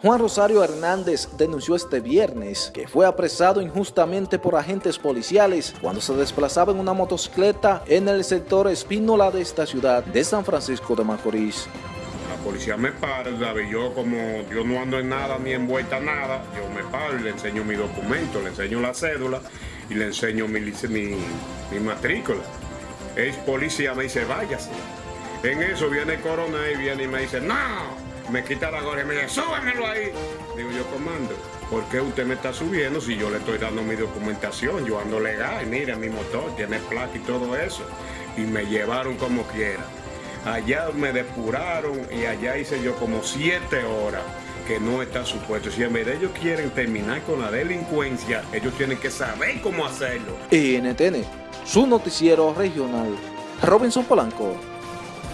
Juan Rosario Hernández denunció este viernes que fue apresado injustamente por agentes policiales cuando se desplazaba en una motocicleta en el sector Espínola de esta ciudad de San Francisco de Macorís. La policía me para, ¿sabe? yo como yo no ando en nada ni envuelta en nada, yo me paro y le enseño mi documento, le enseño la cédula y le enseño mi, mi, mi matrícula. El policía me dice, váyase. En eso viene el coronel y viene y me dice, no, me quita la gorra y me dice, súbemelo ahí. Digo yo, comando, ¿por qué usted me está subiendo si yo le estoy dando mi documentación? Yo ando legal, mire mi motor, tiene placa y todo eso. Y me llevaron como quiera. Allá me depuraron y allá hice yo como siete horas que no está supuesto. Si en vez de ellos quieren terminar con la delincuencia, ellos tienen que saber cómo hacerlo. NTN, su noticiero regional. Robinson Polanco.